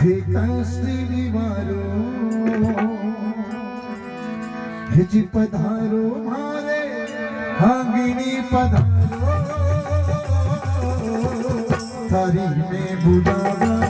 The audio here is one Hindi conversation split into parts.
श्री वारो जी पधारो मारे हागिनी पधारो। तारी में बुलावा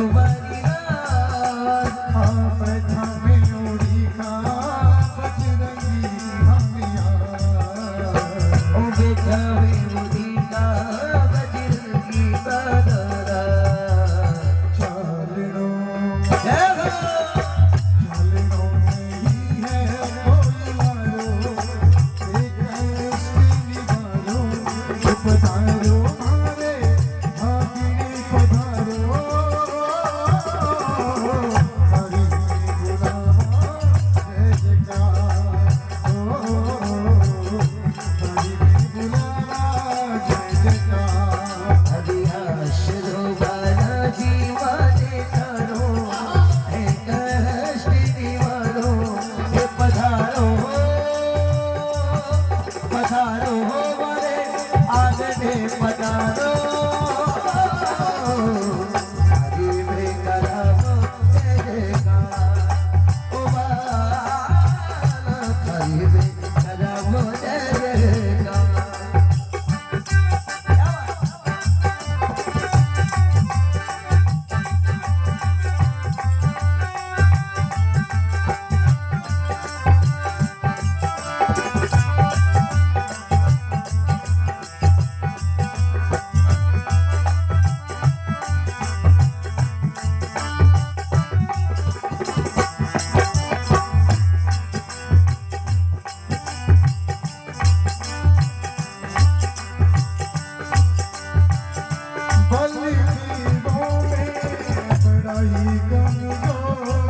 the gonna go.